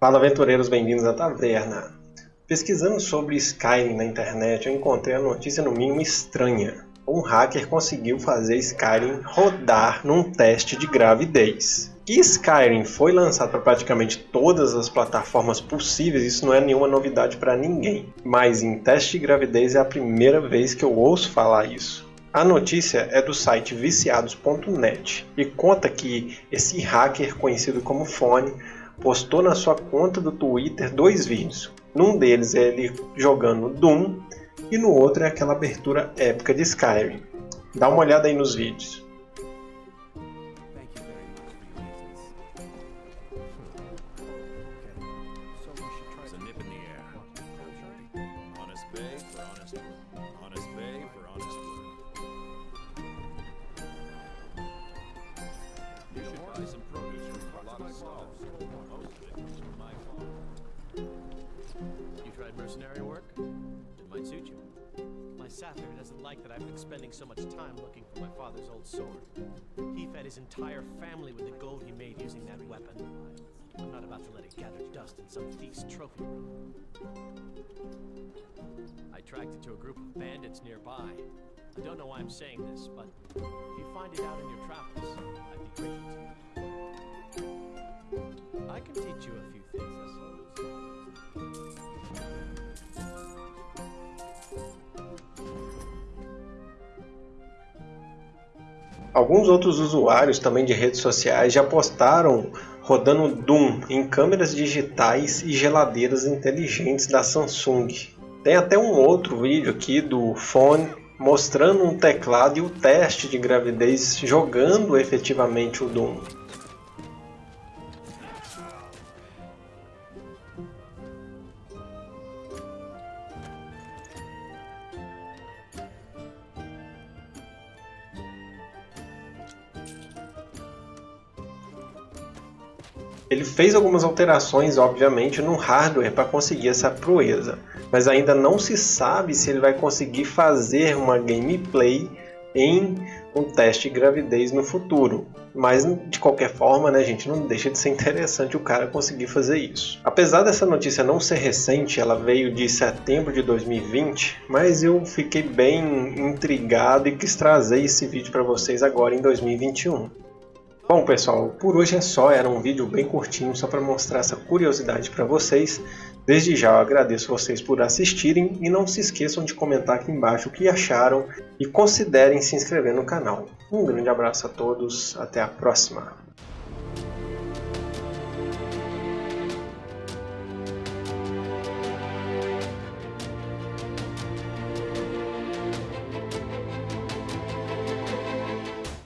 Fala aventureiros, bem-vindos à taverna. Pesquisando sobre Skyrim na internet, eu encontrei a notícia no mínimo estranha. Um hacker conseguiu fazer Skyrim rodar num teste de gravidez. Que Skyrim foi lançado para praticamente todas as plataformas possíveis, isso não é nenhuma novidade para ninguém. Mas em teste de gravidez é a primeira vez que eu ouço falar isso. A notícia é do site viciados.net e conta que esse hacker conhecido como Fone postou na sua conta do Twitter dois vídeos. Num deles é ele jogando Doom e no outro é aquela abertura épica de Skyrim. Dá uma olhada aí nos vídeos. Mercenary work? It might suit you. My satyr doesn't like that I've been spending so much time looking for my father's old sword. He fed his entire family with the gold he made using that weapon. I'm not about to let it gather dust in some thief's trophy room. I tracked it to a group of bandits nearby. I don't know why I'm saying this, but if you find it out in your travels, I'd be grateful to Alguns outros usuários também de redes sociais já postaram rodando Doom em câmeras digitais e geladeiras inteligentes da Samsung. Tem até um outro vídeo aqui do fone mostrando um teclado e o teste de gravidez jogando efetivamente o Doom. Ele fez algumas alterações, obviamente, no hardware para conseguir essa proeza, mas ainda não se sabe se ele vai conseguir fazer uma gameplay em um teste de gravidez no futuro. Mas de qualquer forma, né, gente, não deixa de ser interessante o cara conseguir fazer isso. Apesar dessa notícia não ser recente, ela veio de setembro de 2020, mas eu fiquei bem intrigado e quis trazer esse vídeo para vocês agora em 2021. Bom pessoal, por hoje é só, era um vídeo bem curtinho só para mostrar essa curiosidade para vocês. Desde já eu agradeço vocês por assistirem e não se esqueçam de comentar aqui embaixo o que acharam e considerem se inscrever no canal. Um grande abraço a todos, até a próxima!